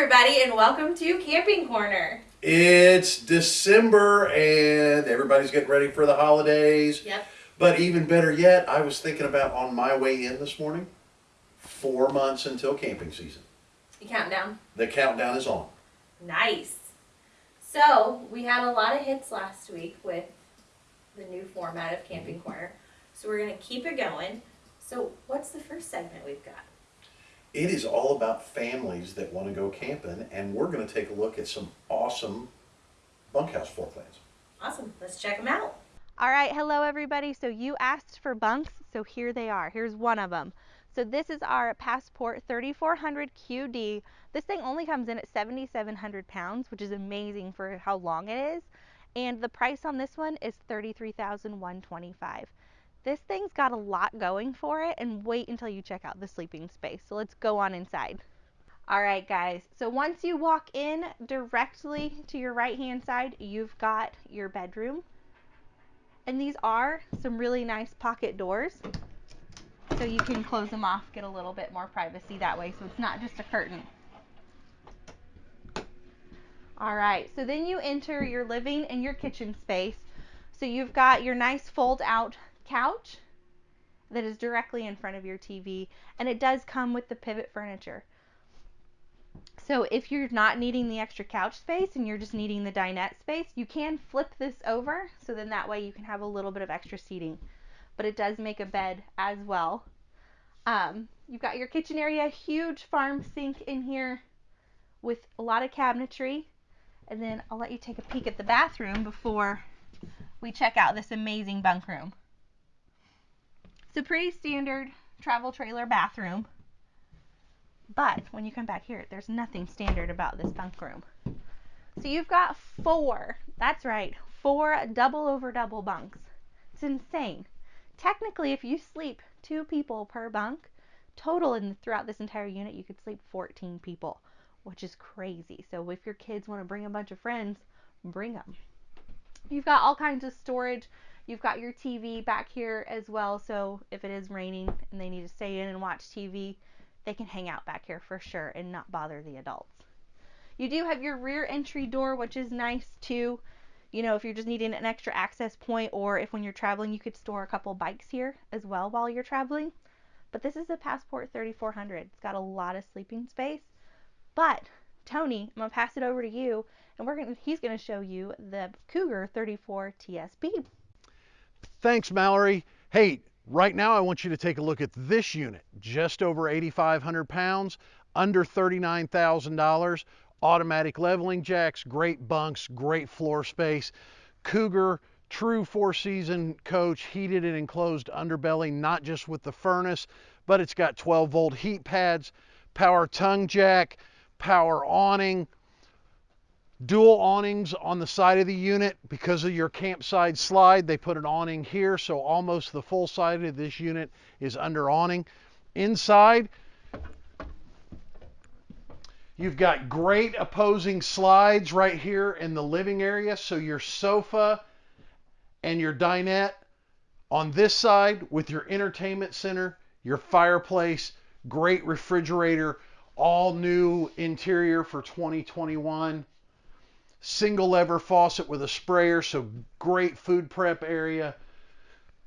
everybody, and welcome to Camping Corner. It's December and everybody's getting ready for the holidays. Yep. But even better yet, I was thinking about on my way in this morning, four months until camping season. You count down. The countdown is on. Nice. So, we had a lot of hits last week with the new format of Camping mm-hmm. Corner. So, we're going to keep it going. So, what's the first segment we've got? It is all about families that want to go camping, and we're going to take a look at some awesome bunkhouse floor plans. Awesome. Let's check them out. All right, hello everybody. So you asked for bunks, so here they are. Here's one of them. So this is our Passport 3400 QD. This thing only comes in at 7,700 pounds, which is amazing for how long it is. And the price on this one is 33,125. This thing's got a lot going for it and wait until you check out the sleeping space. So let's go on inside. All right, guys. So once you walk in directly to your right hand side, you've got your bedroom. And these are some really nice pocket doors. So you can close them off, get a little bit more privacy that way. So it's not just a curtain. All right, so then you enter your living and your kitchen space. So you've got your nice fold out couch that is directly in front of your TV, and it does come with the pivot furniture. So if you're not needing the extra couch space and you're just needing the dinette space, you can flip this over so then that way you can have a little bit of extra seating. But it does make a bed as well. Um, you've got your kitchen area, huge farm sink in here with a lot of cabinetry. And then I'll let you take a peek at the bathroom before we check out this amazing bunk room. It's a pretty standard travel trailer bathroom. But when you come back here, there's nothing standard about this bunk room. So you've got four, that's right, four double over double bunks. It's insane. Technically, if you sleep two people per bunk, total in throughout this entire unit, you could sleep 14 people, which is crazy. So if your kids want to bring a bunch of friends, bring them. You've got all kinds of storage. You've got your TV back here as well, so if it is raining and they need to stay in and watch TV, they can hang out back here for sure and not bother the adults. You do have your rear entry door, which is nice too. You know, if you're just needing an extra access point or if when you're traveling, you could store a couple bikes here as well while you're traveling. But this is a Passport 3400. It's got a lot of sleeping space. But Tony, I'm gonna pass it over to you, and we're gonna he's gonna show you the Cougar 34 TSP. Thanks, Mallory. Hey, right now I want you to take a look at this unit, just over 8,500 pounds, under $39,000, automatic leveling jacks, great bunks, great floor space. Cougar, true four season coach, heated and enclosed underbelly, not just with the furnace, but it's got 12 volt heat pads, power tongue jack, power awning, dual awnings on the side of the unit. Because of your campsite slide they put an awning here so almost the full side of this unit is under awning. Inside you've got great opposing slides right here in the living area. So your sofa and your dinette on this side with your entertainment center your fireplace great refrigerator all new interior for 2021 single lever faucet with a sprayer, so great food prep area.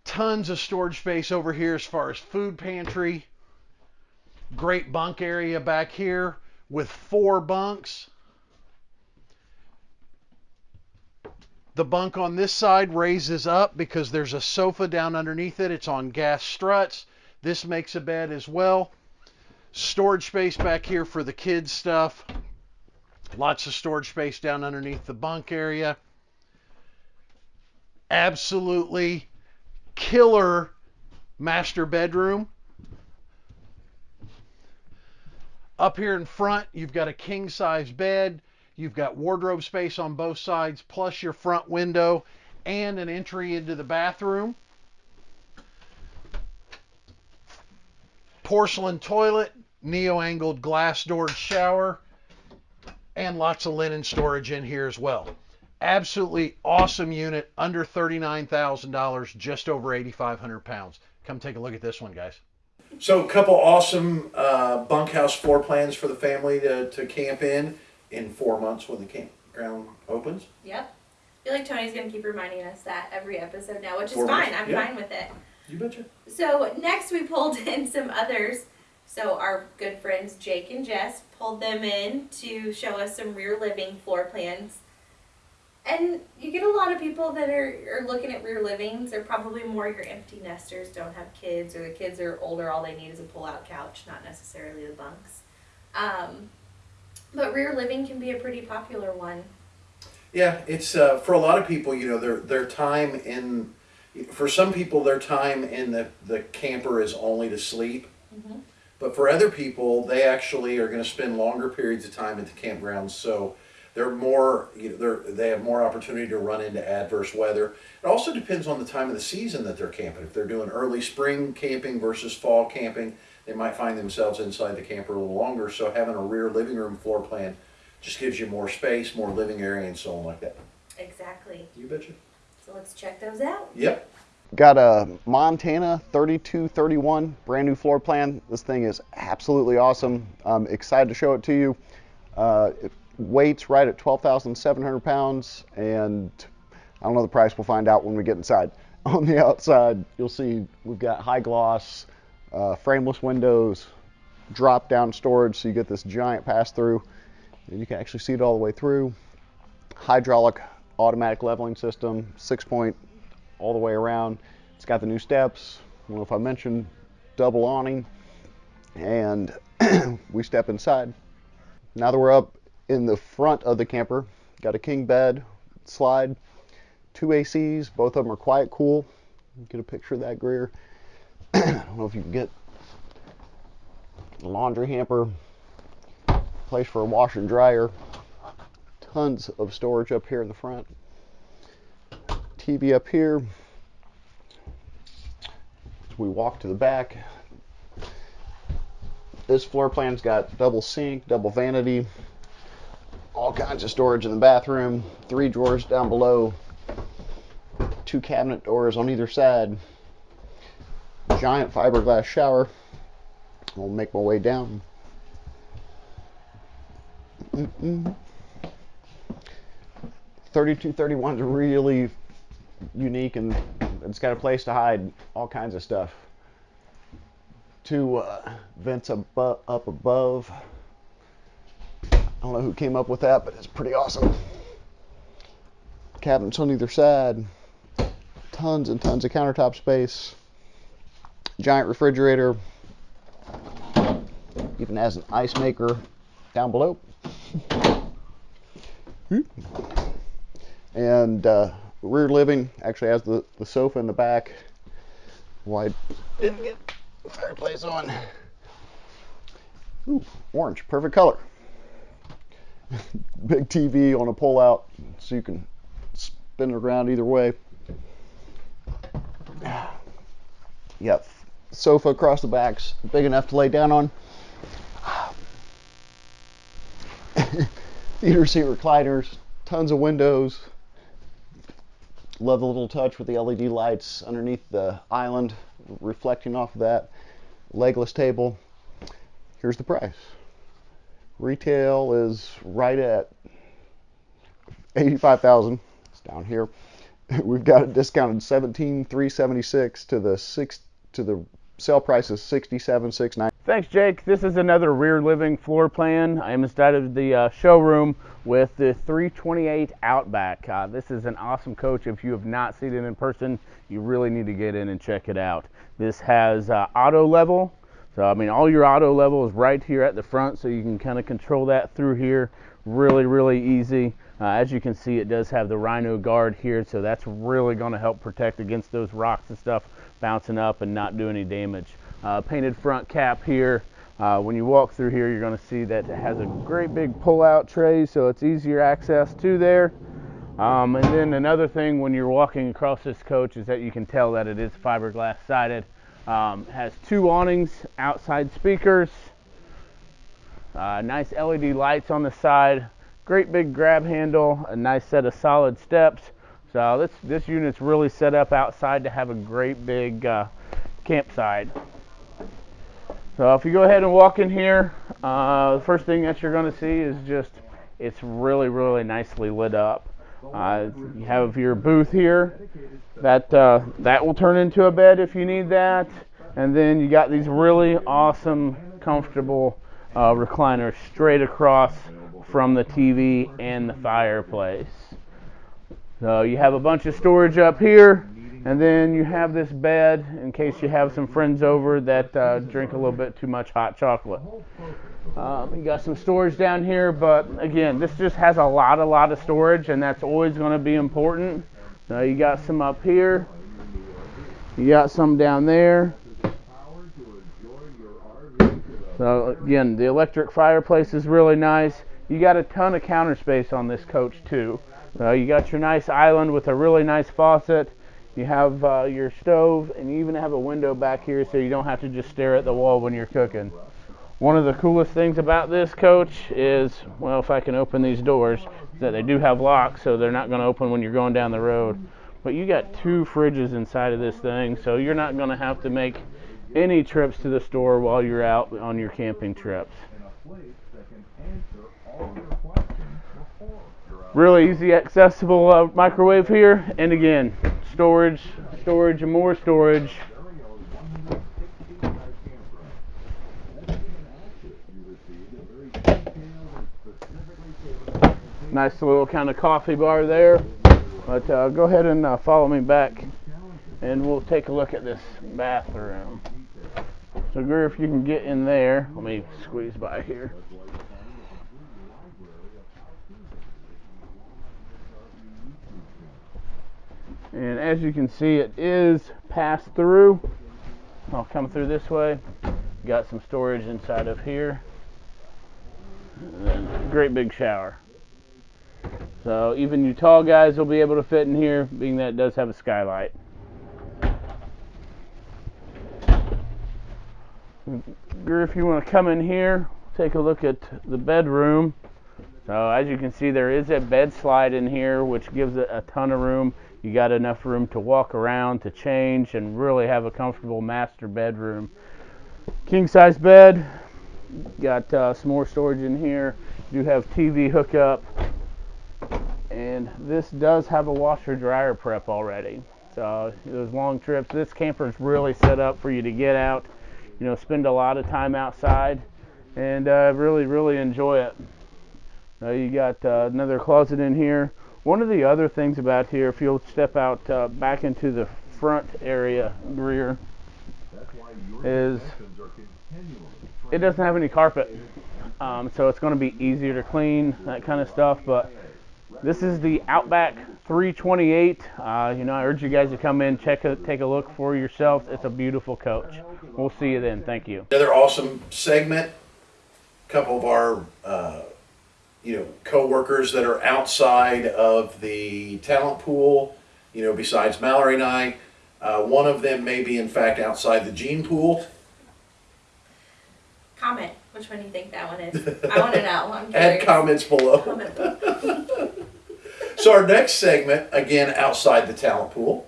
Tons of storage space over here as far as food pantry. Great bunk area back here with four bunks. The bunk on this side raises up because there's a sofa down underneath it. It's on gas struts. This makes a bed as well. Storage space back here for the kids' stuff. Lots of storage space down underneath the bunk area. Absolutely killer master bedroom. Up here in front, you've got a king size bed. You've got wardrobe space on both sides, plus your front window and an entry into the bathroom. Porcelain toilet, neo angled glass doored shower and lots of linen storage in here as well. Absolutely awesome unit, under $39,000, just over 8,500 pounds. Come take a look at this one, guys. So a couple awesome uh, bunkhouse floor plans for the family to, to camp in in four months when the campground opens. Yep. I feel like Tony's gonna keep reminding us that every episode now, which is Four fine. months, I'm yeah. fine with it. You betcha. So next we pulled in some others. So our good friends Jake and Jess pulled them in to show us some rear living floor plans. And you get a lot of people that are, are looking at rear livings. They're probably more your empty nesters, don't have kids, or the kids are older, all they need is a pull out couch, not necessarily the bunks. Um, but rear living can be a pretty popular one. Yeah, it's uh, for a lot of people. You know, their their time in for some people their time in the the camper is only to sleep. Mhm. But for other people, they actually are going to spend longer periods of time at the campgrounds. So they're more, you know, they're, they have more opportunity to run into adverse weather. It also depends on the time of the season that they're camping. If they're doing early spring camping versus fall camping, they might find themselves inside the camper a little longer. So having a rear living room floor plan just gives you more space, more living area, and so on like that. Exactly. You betcha. So let's check those out. Yep. Got a Montana 3231 brand new floor plan. This thing is absolutely awesome. I'm excited to show it to you. Uh, it weights right at 12,700 pounds, and I don't know the price. We'll find out when we get inside. On the outside, you'll see we've got high gloss, uh, frameless windows, drop down storage, so you get this giant pass through, and you can actually see it all the way through. Hydraulic automatic leveling system, six point all the way around. It's got the new steps. I don't know if I mentioned double awning. And we step inside. Now that we're up in the front of the camper, got a king bed, slide, two ACs. Both of them are quiet cool. Get a picture of that Greer. I don't know if you can get laundry hamper, place for a washer and dryer. Tons of storage up here in the front. TV up here. We walk to the back, this floor plan's got double sink, double vanity, all kinds of storage in the bathroom, three drawers down below, two cabinet doors on either side, giant fiberglass shower. I'll make my way down. Mm-mm. 3231 is really unique and it's got a place to hide all kinds of stuff. Two uh, vents abo- up above. I don't know who came up with that, but it's pretty awesome. Cabinets on either side. Tons and tons of countertop space. Giant refrigerator. Even has an ice maker down below. and uh, rear living actually has the, the sofa in the back. Why didn't get the fireplace on? Ooh, orange, perfect color. Big TV on a pull out so you can spin it around either way. Yep, sofa across the back's big enough to lay down on. Theater seat recliners, tons of windows. Love the little touch with the LED lights underneath the island, reflecting off of that. Legless table. Here's the price. Retail is right at 85,000. It's down here. We've got it discounted 17,376 to the six to the sale price is 67,690. Thanks, Jake. This is another rear living floor plan. I am inside of the uh, showroom with the 328 Outback. Uh, this is an awesome coach. If you have not seen it in person, you really need to get in and check it out. This has uh, auto level. So, I mean, all your auto level is right here at the front, so you can kind of control that through here. Really, really easy. Uh, as you can see, it does have the Rhino guard here, so that's really going to help protect against those rocks and stuff bouncing up and not do any damage. Uh, painted front cap here. Uh, when you walk through here, you're going to see that it has a great big pull-out tray, so it's easier access to there. Um, and then another thing when you're walking across this coach is that you can tell that it is fiberglass sided. Um, has two awnings, outside speakers, uh, nice LED lights on the side, great big grab handle, a nice set of solid steps. So this this unit's really set up outside to have a great big uh, campsite. So if you go ahead and walk in here, uh, the first thing that you're going to see is just it's really really nicely lit up. Uh, you have your booth here. That uh, that will turn into a bed if you need that, and then you got these really awesome, comfortable uh, recliners straight across from the TV and the fireplace. So you have a bunch of storage up here, and then you have this bed in case you have some friends over that uh, drink a little bit too much hot chocolate. Um, you got some storage down here, but again, this just has a lot, a lot of storage, and that's always going to be important. So you got some up here, you got some down there. So again, the electric fireplace is really nice. You got a ton of counter space on this coach too. So you got your nice island with a really nice faucet. You have uh, your stove, and you even have a window back here so you don't have to just stare at the wall when you're cooking. One of the coolest things about this coach is, well, if I can open these doors, that they do have locks, so they're not going to open when you're going down the road. But you got two fridges inside of this thing, so you're not going to have to make any trips to the store while you're out on your camping trips. Really easy accessible uh, microwave here, and again, storage, storage, and more storage. Nice little kind of coffee bar there. But uh, go ahead and uh, follow me back, and we'll take a look at this bathroom. So, Greer, if you can get in there, let me squeeze by here. And as you can see, it is pass through. I'll come through this way. Got some storage inside of here. Great big shower. So even you tall guys will be able to fit in here, being that it does have a skylight. If you want to come in here, take a look at the bedroom. So as you can see, there is a bed slide in here, which gives it a ton of room. You got enough room to walk around, to change, and really have a comfortable master bedroom. King size bed. Got uh, some more storage in here. Do have TV hookup. And this does have a washer dryer prep already. So those long trips, this camper is really set up for you to get out, you know, spend a lot of time outside, and uh, really, really enjoy it. Now you got uh, another closet in here. One of the other things about here, if you'll step out uh, back into the front area, rear, is it doesn't have any carpet. Um, so it's going to be easier to clean, that kind of stuff. But this is the Outback 328. Uh, you know, I urge you guys to come in, check it, take a look for yourselves. It's a beautiful coach. We'll see you then. Thank you. Another awesome segment. A couple of our, uh, you know, co-workers that are outside of the talent pool. You know, besides Mallory and I, uh, one of them may be in fact outside the gene pool. Comment which one do you think that one is. I want to know. I'm Add comments below. Comment. So our next segment, again outside the talent pool,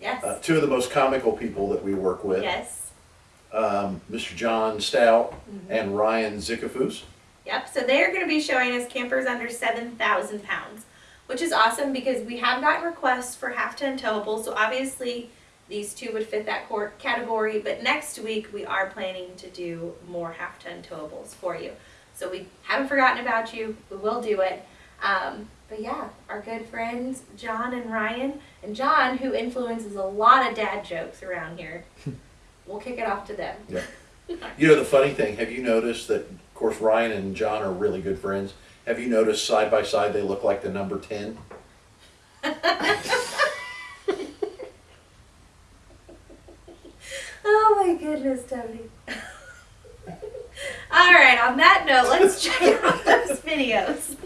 Yes. uh, two of the most comical people that we work with, yes. um, Mr. John Stout Mm-hmm. and Ryan Zikafus. Yep. So they are going to be showing us campers under 7,000 pounds, which is awesome because we have gotten requests for half ton towables. So obviously these two would fit that category. But next week we are planning to do more half ton towables for you. So we haven't forgotten about you. We will do it. Um, but yeah, our good friends John and Ryan, and John, who influences a lot of dad jokes around here, we'll kick it off to them. Yeah. You know the funny thing, have you noticed that of course Ryan and John are really good friends. Have you noticed side by side they look like the number 10? Oh my goodness, Tony. All right, on that note, let's check out those videos.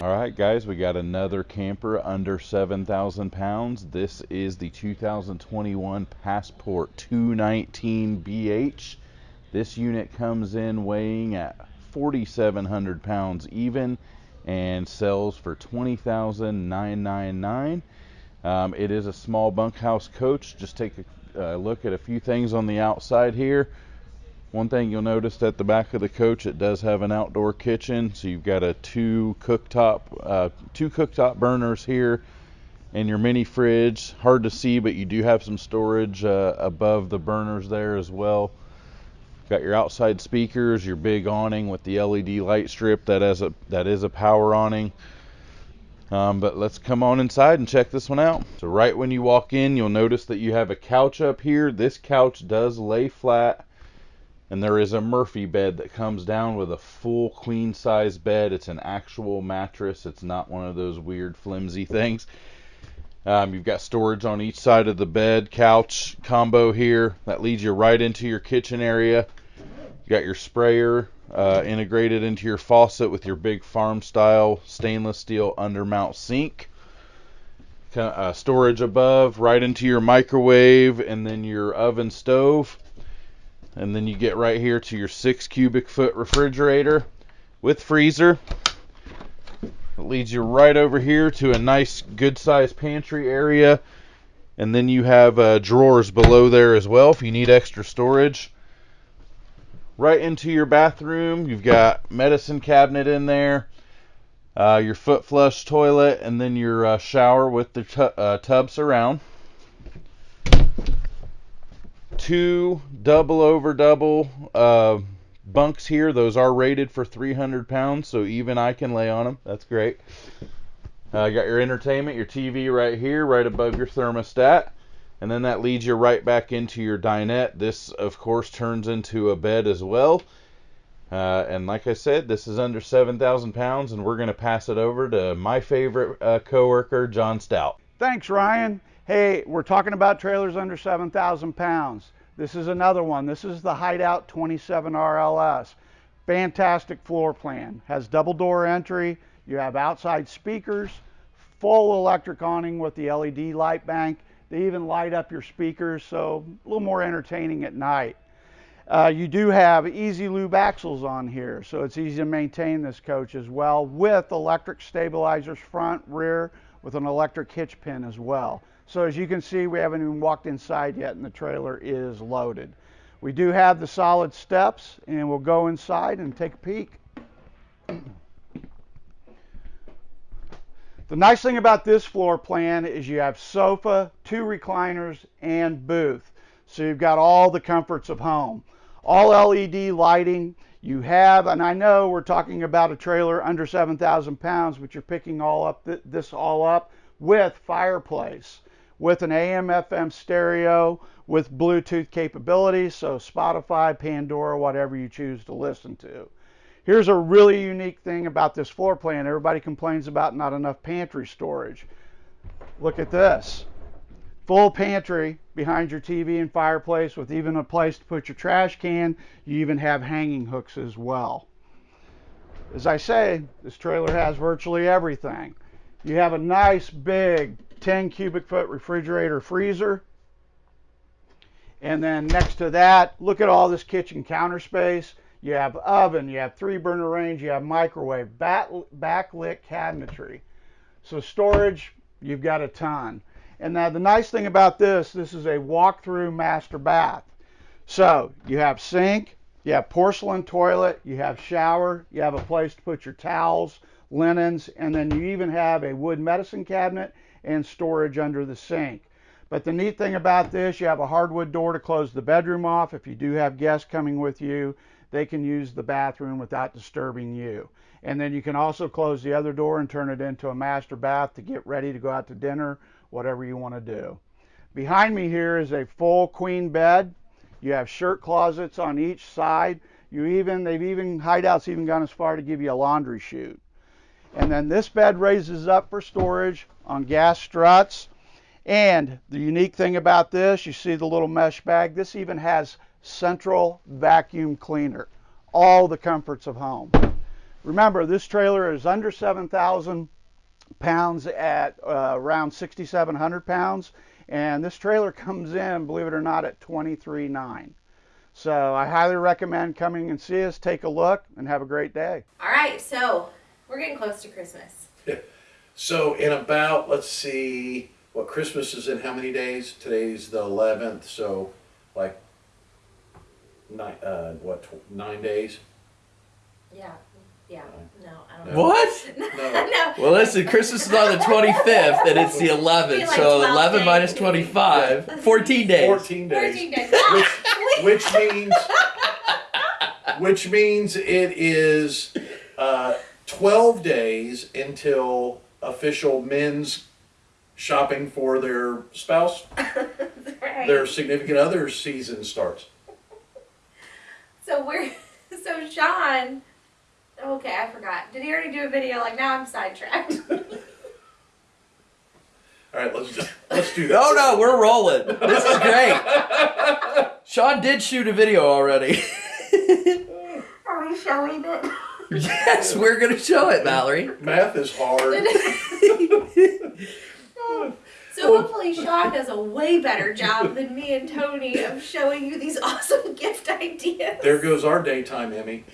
All right, guys, we got another camper under 7,000 pounds. This is the 2021 Passport 219 BH. This unit comes in weighing at 4,700 pounds even and sells for 20,999. Um, it is a small bunkhouse coach. Just take a uh, look at a few things on the outside here. One thing you'll notice at the back of the coach, it does have an outdoor kitchen. So you've got a two cooktop, uh, two cooktop burners here, and your mini fridge. Hard to see, but you do have some storage uh, above the burners there as well. Got your outside speakers, your big awning with the LED light strip that has a that is a power awning. Um, but let's come on inside and check this one out. So right when you walk in, you'll notice that you have a couch up here. This couch does lay flat, and there is a Murphy bed that comes down with a full queen size bed. It's an actual mattress. It's not one of those weird flimsy things. Um, you've got storage on each side of the bed, couch combo here that leads you right into your kitchen area. You got your sprayer uh, integrated into your faucet with your big farm style stainless steel undermount sink. Uh, storage above, right into your microwave, and then your oven stove. And then you get right here to your six cubic foot refrigerator with freezer. It leads you right over here to a nice, good sized pantry area. And then you have uh, drawers below there as well if you need extra storage. Right into your bathroom, you've got medicine cabinet in there, uh, your foot flush toilet, and then your uh, shower with the tu- uh, tub surround. Two double over double uh, bunks here. Those are rated for 300 pounds, so even I can lay on them. That's great. Uh, got your entertainment, your TV right here, right above your thermostat. And then that leads you right back into your dinette. This, of course, turns into a bed as well. Uh, and like I said, this is under 7,000 pounds, and we're going to pass it over to my favorite uh, coworker, John Stout. Thanks, Ryan. Hey, we're talking about trailers under 7,000 pounds. This is another one. This is the Hideout 27 RLS. Fantastic floor plan. Has double door entry. You have outside speakers, full electric awning with the LED light bank. They even light up your speakers, so a little more entertaining at night. Uh, you do have easy lube axles on here, so it's easy to maintain this coach as well with electric stabilizers front, rear, with an electric hitch pin as well. So as you can see, we haven't even walked inside yet and the trailer is loaded. We do have the solid steps and we'll go inside and take a peek. The nice thing about this floor plan is you have sofa, two recliners, and booth. So you've got all the comforts of home. All LED lighting. You have, and I know we're talking about a trailer under 7,000 pounds, but you're picking all up th this all up with fireplace, with an AM FM stereo, with Bluetooth capabilities, so Spotify, Pandora, whatever you choose to listen to. Here's a really unique thing about this floor plan. Everybody complains about not enough pantry storage. Look at this. Full pantry behind your TV and fireplace with even a place to put your trash can. You even have hanging hooks as well. As I say, this trailer has virtually everything. You have a nice big 10 cubic foot refrigerator freezer. And then next to that, look at all this kitchen counter space. You have oven, you have three burner range, you have microwave, backlit cabinetry. So storage, you've got a ton. And now the nice thing about this, this is a walk-through master bath. So you have sink, you have porcelain toilet, you have shower, you have a place to put your towels, linens, and then you even have a wood medicine cabinet and storage under the sink. But the neat thing about this, you have a hardwood door to close the bedroom off if you do have guests coming with you they can use the bathroom without disturbing you. And then you can also close the other door and turn it into a master bath to get ready to go out to dinner, whatever you want to do. Behind me here is a full queen bed. You have shirt closets on each side. You even they've even hideouts even gone as far to give you a laundry chute. And then this bed raises up for storage on gas struts. And the unique thing about this, you see the little mesh bag. This even has central vacuum cleaner. All the comforts of home. Remember, this trailer is under 7,000 pounds at uh, around 6,700 pounds, and this trailer comes in, believe it or not, at 23.9. So I highly recommend coming and see us, take a look, and have a great day. All right, so we're getting close to Christmas. So in about, let's see, what Christmas is in how many days? Today's the 11th, so like nine, uh, what, tw- nine days? Yeah. Yeah. No, I don't know. What? No. no. Well, listen, Christmas is on the 25th and it's the 11th. Like so 12 11 days. minus 25, 14 days. Fourteen days. 14 days. Which, which means, which means it is uh, twelve days until official men's shopping for their spouse, right. their significant other season starts. So we're so Sean. Okay, I forgot. Did he already do a video? Like now I'm sidetracked. All right, let's just, let's do that. Oh no, we're rolling. This is great. Sean did shoot a video already. Are we showing it? Yes, we're going to show it, Mallory. Math is hard. So hopefully Sean does a way better job than me and Tony of showing you these awesome gift ideas. There goes our daytime Emmy.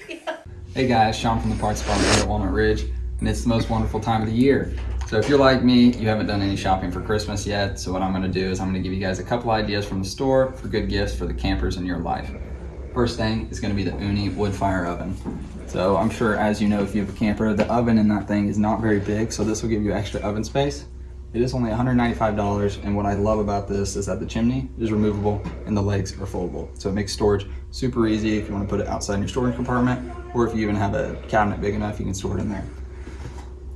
Hey guys, Sean from the Parts Department here at Walnut Ridge, and it's the most wonderful time of the year. So if you're like me, you haven't done any shopping for Christmas yet, so what I'm gonna do is I'm gonna give you guys a couple ideas from the store for good gifts for the campers in your life. First thing is gonna be the Ooni wood fire oven. So I'm sure as you know, if you have a camper, the oven in that thing is not very big, so this will give you extra oven space. It is only $195, and what I love about this is that the chimney is removable and the legs are foldable. So it makes storage super easy if you want to put it outside in your storage compartment, or if you even have a cabinet big enough, you can store it in there.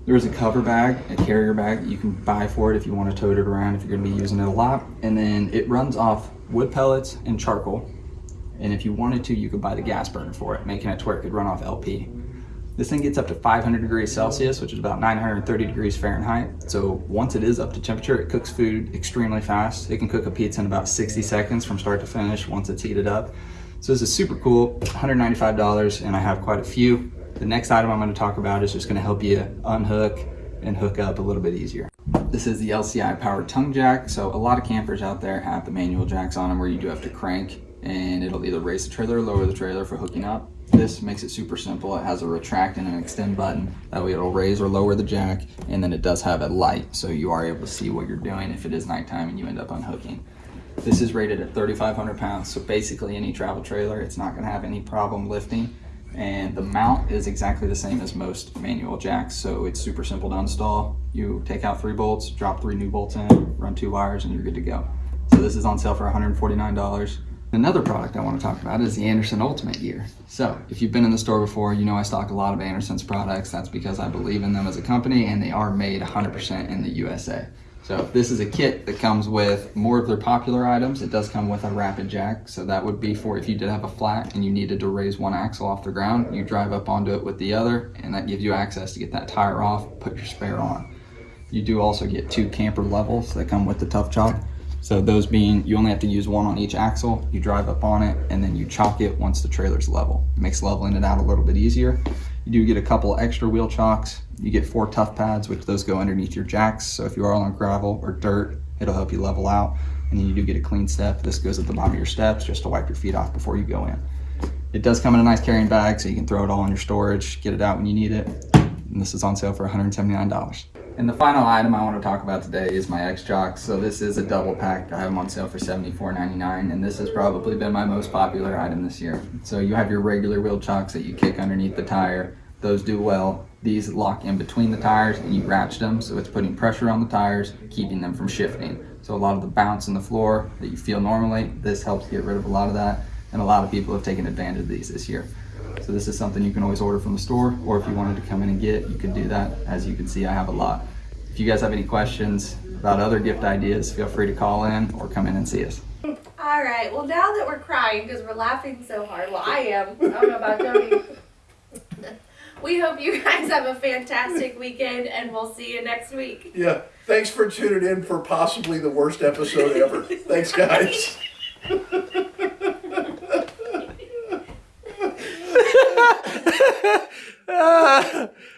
There's a cover bag, a carrier bag that you can buy for it if you want to tote it around if you're going to be using it a lot. And then it runs off wood pellets and charcoal. And if you wanted to, you could buy the gas burner for it, making it to where it could run off LP. This thing gets up to 500 degrees Celsius, which is about 930 degrees Fahrenheit. So once it is up to temperature, it cooks food extremely fast. It can cook a pizza in about 60 seconds from start to finish once it's heated up. So this is super cool, $195, and I have quite a few. The next item I'm gonna talk about is just gonna help you unhook and hook up a little bit easier. This is the LCI powered tongue jack. So a lot of campers out there have the manual jacks on them where you do have to crank and it'll either raise the trailer or lower the trailer for hooking up. This makes it super simple. It has a retract and an extend button. That way it'll raise or lower the jack and then it does have a light so you are able to see what you're doing if it is nighttime and you end up unhooking. This is rated at 3,500 pounds, so basically any travel trailer, it's not gonna have any problem lifting. And the mount is exactly the same as most manual jacks, so it's super simple to install. You take out three bolts, drop three new bolts in, run two wires, and you're good to go. So this is on sale for $149. Another product I want to talk about is the Andersen Ultimate Gear. So if you've been in the store before, you know I stock a lot of Andersen's products. That's because I believe in them as a company and they are made 100% in the USA. So this is a kit that comes with more of their popular items. It does come with a rapid jack. So that would be for if you did have a flat and you needed to raise one axle off the ground, you drive up onto it with the other and that gives you access to get that tire off, put your spare on. You do also get two camper levels that come with the Tough Chalk. So those being, you only have to use one on each axle, you drive up on it, and then you chalk it once the trailer's level. It makes leveling it out a little bit easier. You do get a couple extra wheel chocks. You get four tough pads, which those go underneath your jacks. So if you are on gravel or dirt, it'll help you level out. And then you do get a clean step. This goes at the bottom of your steps just to wipe your feet off before you go in. It does come in a nice carrying bag, so you can throw it all in your storage, get it out when you need it. And this is on sale for $179. And the final item I want to talk about today is my X-Chocks. So this is a double pack. I have them on sale for $74.99 and this has probably been my most popular item this year. So you have your regular wheel chocks that you kick underneath the tire. Those do well. These lock in between the tires and you ratchet them so it's putting pressure on the tires, keeping them from shifting. So a lot of the bounce in the floor that you feel normally, this helps get rid of a lot of that. And a lot of people have taken advantage of these this year. So this is something you can always order from the store, or if you wanted to come in and get, you could do that. As you can see, I have a lot. If you guys have any questions about other gift ideas, feel free to call in or come in and see us. All right. Well, now that we're crying because we're laughing so hard, well, I am. I don't know about Tony. we hope you guys have a fantastic weekend, and we'll see you next week. Yeah. Thanks for tuning in for possibly the worst episode ever. Thanks, guys. Ah,